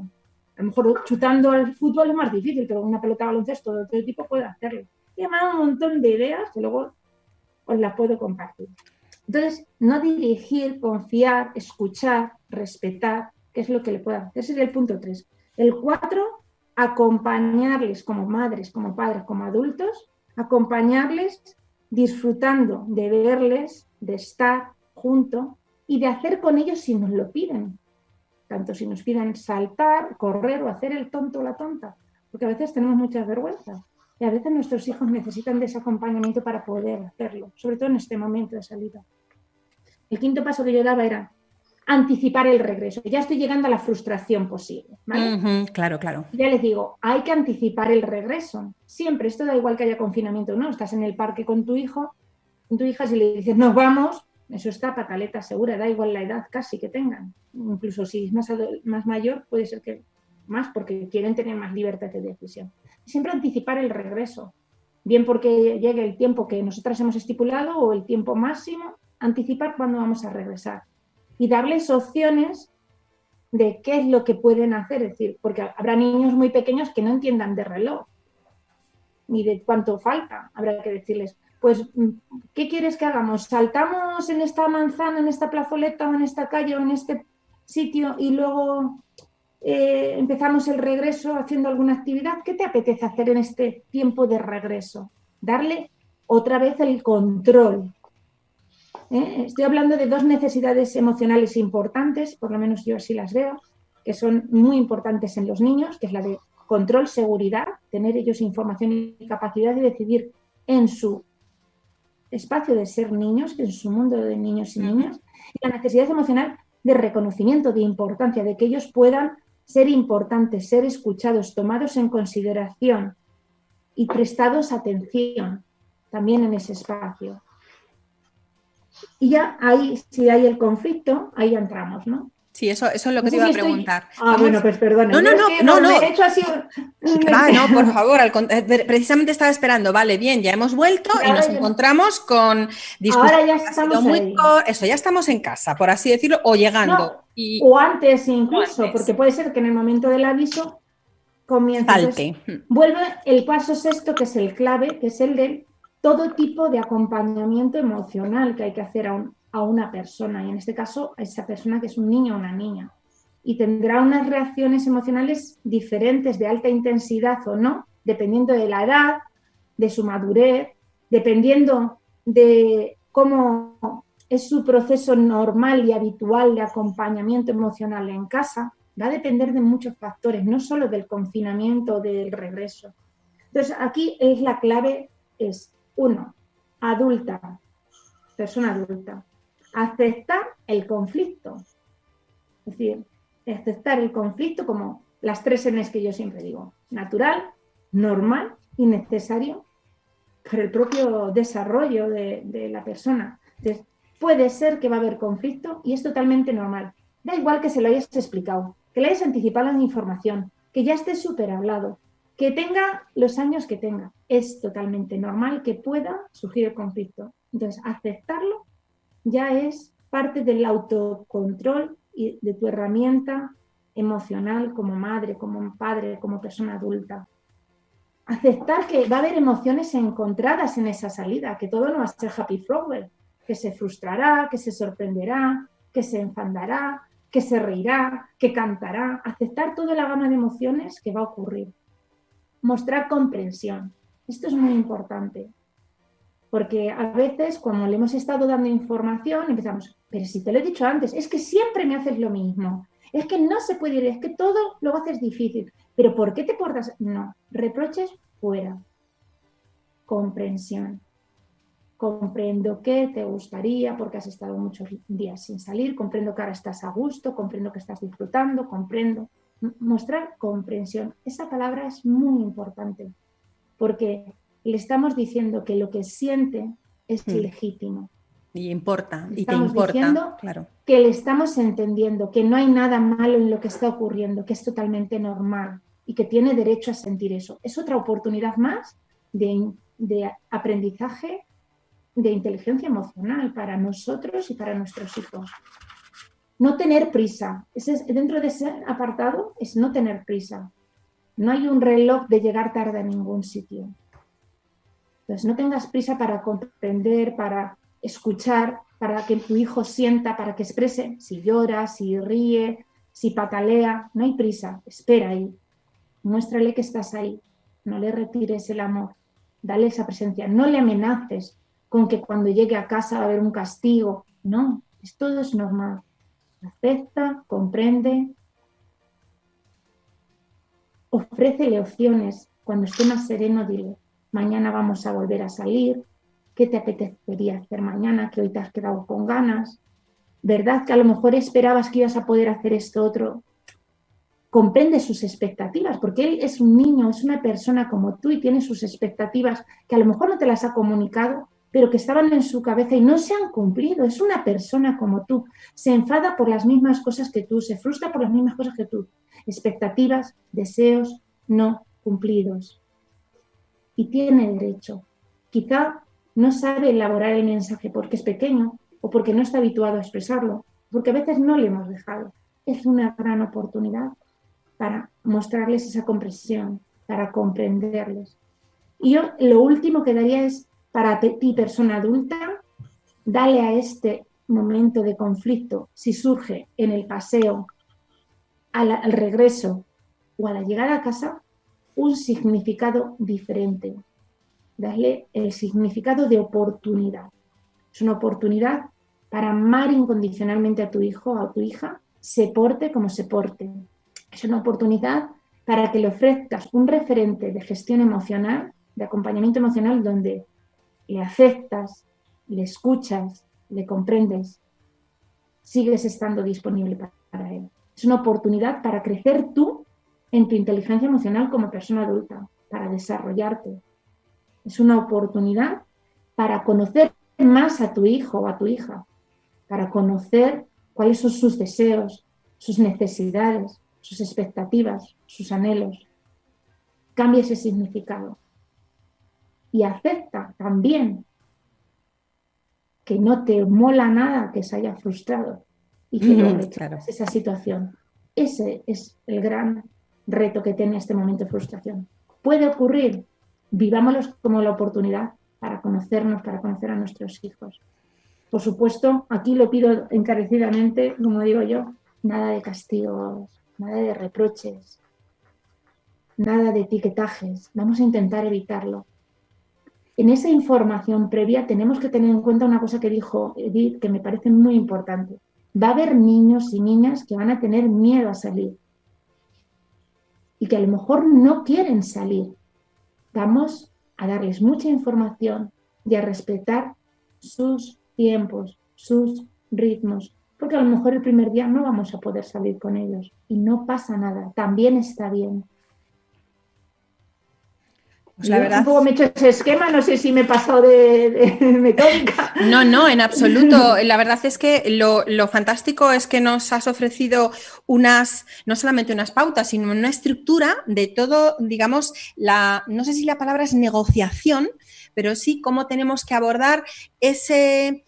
A lo mejor chutando al fútbol es más difícil, pero una pelota de baloncesto de otro tipo puede hacerlo he llamado un montón de ideas que luego os las puedo compartir. Entonces, no dirigir, confiar, escuchar, respetar, que es lo que le puedo hacer. Ese es el punto 3. El 4, acompañarles como madres, como padres, como adultos, acompañarles disfrutando de verles, de estar junto y de hacer con ellos si nos lo piden. Tanto si nos piden saltar, correr o hacer el tonto o la tonta, porque a veces tenemos muchas vergüenzas. Y a veces nuestros hijos necesitan de ese acompañamiento para poder hacerlo, sobre todo en este momento de salida. El quinto paso que yo daba era anticipar el regreso. Ya estoy llegando a la frustración posible. claro, claro. Ya les digo, hay que anticipar el regreso. Siempre, esto da igual que haya confinamiento o no. Estás en el parque con tu hijo, con tu hija, si le dices, nos vamos, eso está pataleta segura, da igual la edad casi que tengan. Incluso si es más, más mayor, puede ser que más porque quieren tener más libertad de decisión. Siempre anticipar el regreso, bien porque llegue el tiempo que nosotras hemos estipulado o el tiempo máximo, anticipar cuándo vamos a regresar. Y darles opciones de qué es lo que pueden hacer, es decir, porque habrá niños muy pequeños que no entiendan de reloj ni de cuánto falta, habrá que decirles, pues, ¿qué quieres que hagamos? ¿Saltamos en esta manzana, en esta plazoleta o en esta calle o en este sitio y luego eh, empezamos el regreso haciendo alguna actividad, ¿qué te apetece hacer en este tiempo de regreso? Darle otra vez el control. ¿eh? Estoy hablando de dos necesidades emocionales importantes, por lo menos yo así las veo, que son muy importantes en los niños, que es la de control, seguridad, tener ellos información y capacidad de decidir en su espacio de ser niños, en su mundo de niños y niñas, y la necesidad emocional de reconocimiento, de importancia, de que ellos puedan ser importantes, ser escuchados, tomados en consideración y prestados atención también en ese espacio. Y ya ahí, si hay el conflicto, ahí entramos, ¿no? Sí, eso, eso es lo que te iba a preguntar. Ah, bueno, pues perdona. No, no, no, no, no. He hecho así... Ah, no, por favor, eh, precisamente estaba esperando. Vale, bien, ya hemos vuelto y nos encontramos con Ahora ya estamos muy... Eso, ya estamos en casa, por así decirlo, o llegando. O antes incluso, porque puede ser que en el momento del aviso comience... Salte. vuelve el paso sexto, que es el clave, que es el de todo tipo de acompañamiento emocional que hay que hacer a un a una persona, y en este caso a esa persona que es un niño o una niña. Y tendrá unas reacciones emocionales diferentes, de alta intensidad o no, dependiendo de la edad, de su madurez, dependiendo de cómo es su proceso normal y habitual de acompañamiento emocional en casa. Va a depender de muchos factores, no solo del confinamiento o del regreso. Entonces, aquí es la clave, es uno, adulta, persona adulta aceptar el conflicto. Es decir, aceptar el conflicto como las tres N's que yo siempre digo. Natural, normal y necesario para el propio desarrollo de, la persona. Entonces, puede ser que va a haber conflicto y es totalmente normal. Da igual que se lo hayas explicado, que le hayas anticipado la información, que ya esté súper hablado, que tenga los años que tenga. Es totalmente normal que pueda surgir el conflicto. Entonces, aceptarlo ya es parte del autocontrol y de tu herramienta emocional como madre, como padre, como persona adulta. Aceptar que va a haber emociones encontradas en esa salida, que todo no va a ser happy flower, que se frustrará, que se sorprenderá, que se enfadará, que se reirá, que cantará. Aceptar toda la gama de emociones que va a ocurrir. Mostrar comprensión. Esto es muy importante. Porque a veces, cuando le hemos estado dando información, empezamos, pero si te lo he dicho antes, es que siempre me haces lo mismo. Es que no se puede ir, es que todo lo haces difícil. Pero ¿por qué te portas? No, reproches fuera. Comprensión. Comprendo que te gustaría porque has estado muchos días sin salir, comprendo que ahora estás a gusto, comprendo que estás disfrutando, comprendo. Mostrar comprensión. Esa palabra es muy importante porque le estamos diciendo que lo que siente es hmm. legítimo. Y importa, y te importa, claro. Que le estamos entendiendo, que no hay nada malo en lo que está ocurriendo, que es totalmente normal y que tiene derecho a sentir eso. Es otra oportunidad más de, de aprendizaje de inteligencia emocional para nosotros y para nuestros hijos. No tener prisa. Ese dentro de ese apartado es no tener prisa. No hay un reloj de llegar tarde a ningún sitio. Entonces, no tengas prisa para comprender, para escuchar, para que tu hijo sienta, para que exprese si llora, si ríe, si patalea. No hay prisa, espera ahí. Muéstrale que estás ahí. No le retires el amor. Dale esa presencia. No le amenaces con que cuando llegue a casa va a haber un castigo. No, todo es normal. Acepta, comprende. Ofrécele opciones. Cuando esté más sereno, dile, mañana vamos a volver a salir, ¿Qué te apetecería hacer mañana que hoy te has quedado con ganas? ¿Verdad que a lo mejor esperabas que ibas a poder hacer esto otro? Comprende sus expectativas, porque él es un niño, es una persona como tú y tiene sus expectativas que a lo mejor no te las ha comunicado, pero que estaban en su cabeza y no se han cumplido. Es una persona como tú. Se enfada por las mismas cosas que tú, se frustra por las mismas cosas que tú. Expectativas, deseos no cumplidos. Y tiene derecho. Quizá no sabe elaborar el mensaje porque es pequeño o porque no está habituado a expresarlo, porque a veces no le hemos dejado. Es una gran oportunidad para mostrarles esa comprensión, para comprenderles. Y yo lo último que daría es, para ti persona adulta, dale a este momento de conflicto, si surge en el paseo, al regreso o a la llegada a casa, un significado diferente, darle el significado de oportunidad. Es una oportunidad para amar incondicionalmente a tu hijo o a tu hija, se porte como se porte. Es una oportunidad para que le ofrezcas un referente de gestión emocional, de acompañamiento emocional, donde le aceptas, le escuchas, le comprendes, sigues estando disponible para él. Es una oportunidad para crecer tú en tu inteligencia emocional como persona adulta, para desarrollarte, es una oportunidad para conocer más a tu hijo o a tu hija, para conocer cuáles son sus deseos, sus necesidades, sus expectativas, sus anhelos. Cambia ese significado. Y acepta también que no te mola nada que se haya frustrado y que no esa situación. Ese es el gran reto que tiene este momento de frustración. ¿Puede ocurrir? vivámoslos como la oportunidad para conocernos, para conocer a nuestros hijos. Por supuesto, aquí lo pido encarecidamente, como digo yo, nada de castigos, nada de reproches, nada de etiquetajes. Vamos a intentar evitarlo. En esa información previa tenemos que tener en cuenta una cosa que dijo Edith que me parece muy importante. Va a haber niños y niñas que van a tener miedo a salir y que a lo mejor no quieren salir Vamos a darles mucha información y a respetar sus tiempos, sus ritmos, porque a lo mejor el primer día no vamos a poder salir con ellos y no pasa nada, también está bien. Pues la verdad... Me he hecho ese esquema, no sé si me he pasado de, metódica. No, no, en absoluto. La verdad es que lo, lo, fantástico es que nos has ofrecido unas, no solamente unas pautas, sino una estructura de todo, digamos, la, no sé si la palabra es negociación, pero sí cómo tenemos que abordar ese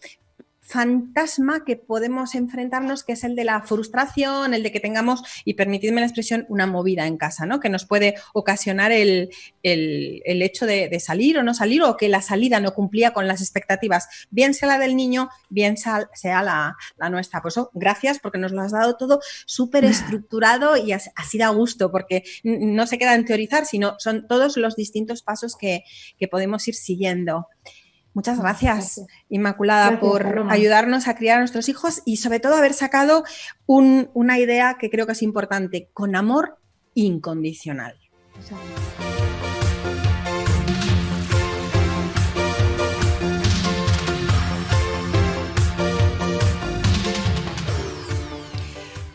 fantasma que podemos enfrentarnos, que es el de la frustración, el de que tengamos, y permitidme la expresión, una movida en casa, ¿no? Que nos puede ocasionar el, hecho de, salir o no salir, o que la salida no cumplía con las expectativas, bien sea la del niño, bien sea, la, nuestra. Por eso, gracias, porque nos lo has dado todo súper estructurado y así da gusto, porque no se queda en teorizar, sino son todos los distintos pasos que, que podemos ir siguiendo. Muchas gracias, Inmaculada, por ayudarnos a criar a nuestros hijos y sobre todo haber sacado una idea que creo que es importante, con amor incondicional.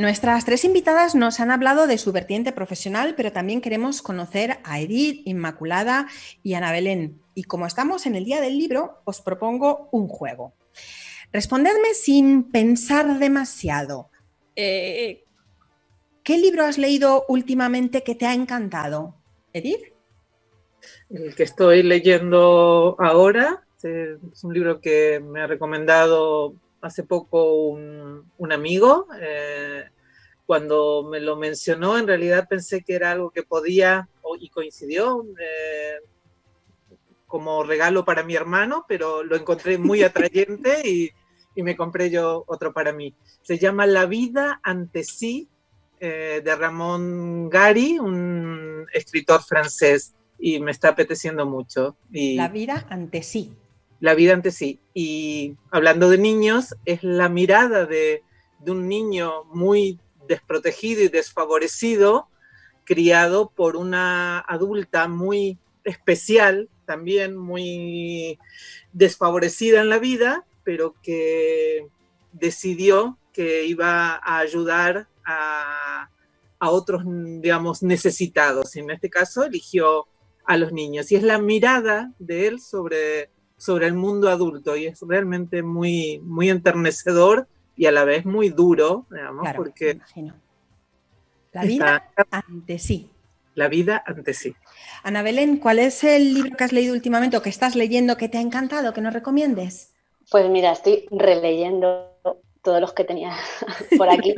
Nuestras tres invitadas nos han hablado de su vertiente profesional, pero también queremos conocer a Edith, Inmaculada y Ana Belén. Y como estamos en el día del libro, os propongo un juego. Respondedme sin pensar demasiado. Eh, ¿Qué libro has leído últimamente que te ha encantado? Edith. El que estoy leyendo ahora es un libro que me ha recomendado hace poco un, amigo. Eh, cuando me lo mencionó, en realidad pensé que era algo que podía, y coincidió, eh, como regalo para mi hermano, pero lo encontré muy atrayente y, me compré yo otro para mí. Se llama La vida ante sí, eh, de Ramón Gary, un escritor francés, y me está apeteciendo mucho. Y... La vida ante sí la vida ante sí. Y hablando de niños, es la mirada de, un niño muy desprotegido y desfavorecido, criado por una adulta muy especial, también muy desfavorecida en la vida, pero que decidió que iba a ayudar a, a otros, digamos, necesitados. En este caso eligió a los niños. Y es la mirada de él sobre sobre el mundo adulto y es realmente muy, muy enternecedor y a la vez muy duro, digamos, porque... La vida ante sí. La vida ante sí. Ana Belén, ¿cuál es el libro que has leído últimamente o que estás leyendo que te ha encantado, que nos recomiendes? Pues mira, estoy releyendo todos los que tenía por aquí.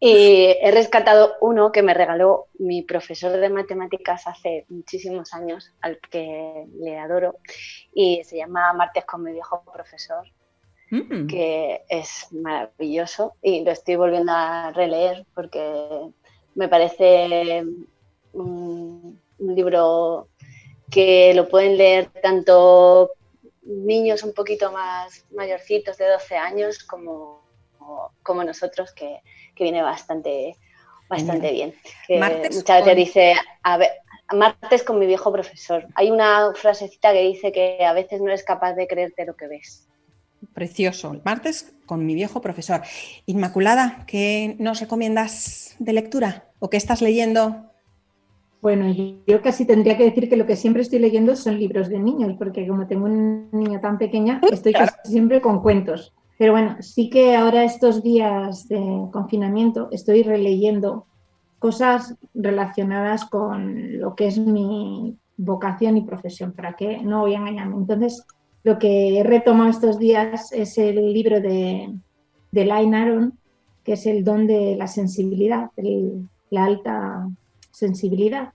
Y he rescatado uno que me regaló mi profesor de matemáticas hace muchísimos años, al que le adoro, y se llama Martes con mi viejo profesor, mm. que es maravilloso y lo estoy volviendo a releer porque me parece un, un libro que lo pueden leer tanto niños un poquito más mayorcitos de 12 años como, como nosotros que que viene bastante, bastante bien. muchas veces dice, a ver, martes con mi viejo profesor. Hay una frasecita que dice que a veces no eres capaz de creerte lo que ves. Precioso. Martes con mi viejo profesor. Inmaculada, ¿qué nos recomiendas de lectura o qué estás leyendo? Bueno, yo casi tendría que decir que lo que siempre estoy leyendo son libros de niños, porque como tengo un niño tan pequeña, estoy casi siempre con cuentos. Pero bueno, sí que ahora estos días de confinamiento estoy releyendo cosas relacionadas con lo que es mi vocación y profesión, para que no voy a engañarme. Entonces, lo que he retomado estos días es el libro de, de Line Aron, que es el don de la sensibilidad, la alta sensibilidad.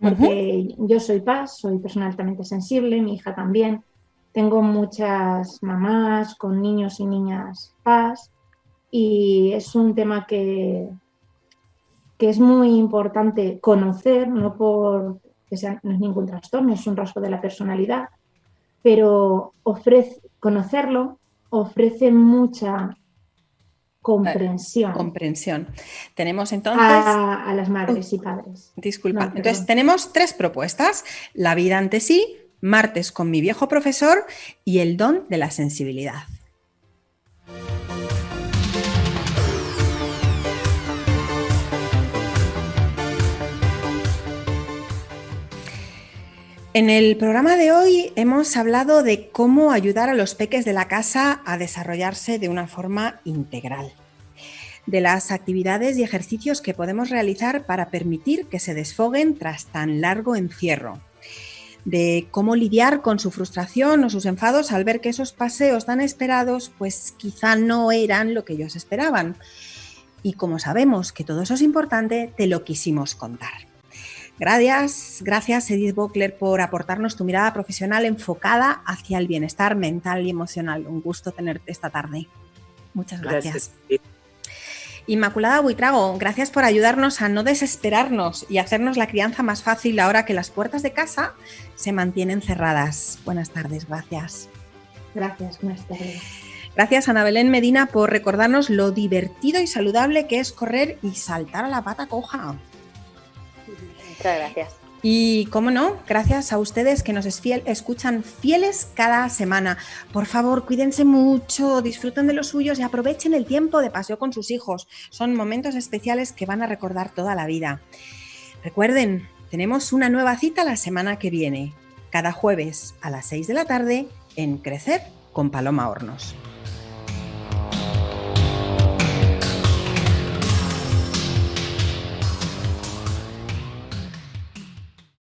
Porque yo soy paz, soy persona altamente sensible, mi hija también, tengo muchas mamás con niños y niñas paz y es un tema que, que es muy importante conocer, no por que sea, no es ningún trastorno, es un rasgo de la personalidad, pero ofrece, conocerlo ofrece mucha comprensión. Comprensión. Tenemos entonces... A, las madres y padres. Disculpa. entonces tenemos tres propuestas. La vida ante sí, martes con mi viejo profesor y el don de la sensibilidad. En el programa de hoy hemos hablado de cómo ayudar a los peques de la casa a desarrollarse de una forma integral, de las actividades y ejercicios que podemos realizar para permitir que se desfoguen tras tan largo encierro, de cómo lidiar con su frustración o sus enfados al ver que esos paseos tan esperados pues quizá no eran lo que ellos esperaban. Y como sabemos que todo eso es importante, te lo quisimos contar. Gracias, gracias Edith Bockler por aportarnos tu mirada profesional enfocada hacia el bienestar mental y emocional. Un gusto tenerte esta tarde. Muchas gracias. Inmaculada Buitrago, gracias por ayudarnos a no desesperarnos y hacernos la crianza más fácil ahora que las puertas de casa se mantienen cerradas. Buenas tardes, gracias. Gracias, buenas tardes. Gracias Ana Belén Medina por recordarnos lo divertido y saludable que es correr y saltar a la pata coja. Muchas gracias. Y cómo no, gracias a ustedes que nos escuchan fieles cada semana. Por favor, cuídense mucho, disfruten de los suyos y aprovechen el tiempo de paseo con sus hijos. Son momentos especiales que van a recordar toda la vida. Recuerden, tenemos una nueva cita la semana que viene, cada jueves a las 6 de la tarde en Crecer con Paloma Hornos.